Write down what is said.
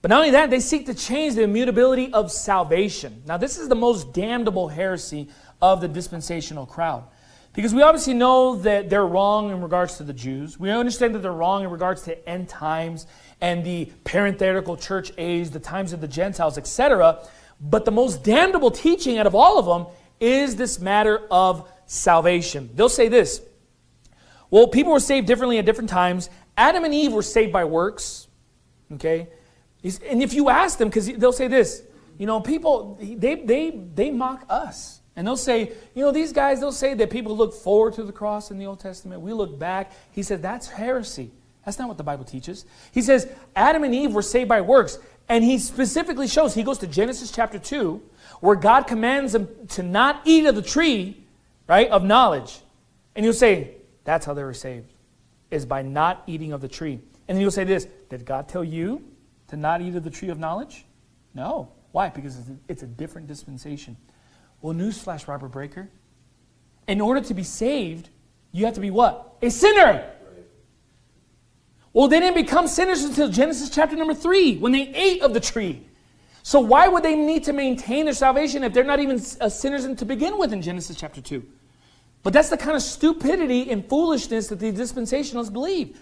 But not only that, they seek to change the immutability of salvation. Now, this is the most damnable heresy of the dispensational crowd. Because we obviously know that they're wrong in regards to the Jews. We understand that they're wrong in regards to end times and the parenthetical church age, the times of the Gentiles, etc. But the most damnable teaching out of all of them is this matter of salvation. They'll say this Well, people were saved differently at different times. Adam and Eve were saved by works. Okay? And if you ask them, because they'll say this, you know, people, they, they, they mock us. And they'll say, you know, these guys, they'll say that people look forward to the cross in the Old Testament. We look back. He said, that's heresy. That's not what the Bible teaches. He says, Adam and Eve were saved by works. And he specifically shows, he goes to Genesis chapter 2, where God commands them to not eat of the tree, right, of knowledge. And you'll say, that's how they were saved, is by not eating of the tree. And then you'll say this, did God tell you to not eat of the tree of knowledge? No. Why? Because it's a, it's a different dispensation. Well, newsflash, Robert Breaker. In order to be saved, you have to be what? A sinner. Well, they didn't become sinners until Genesis chapter number 3, when they ate of the tree. So why would they need to maintain their salvation if they're not even uh, sinners to begin with in Genesis chapter 2? But that's the kind of stupidity and foolishness that the dispensationalists believe.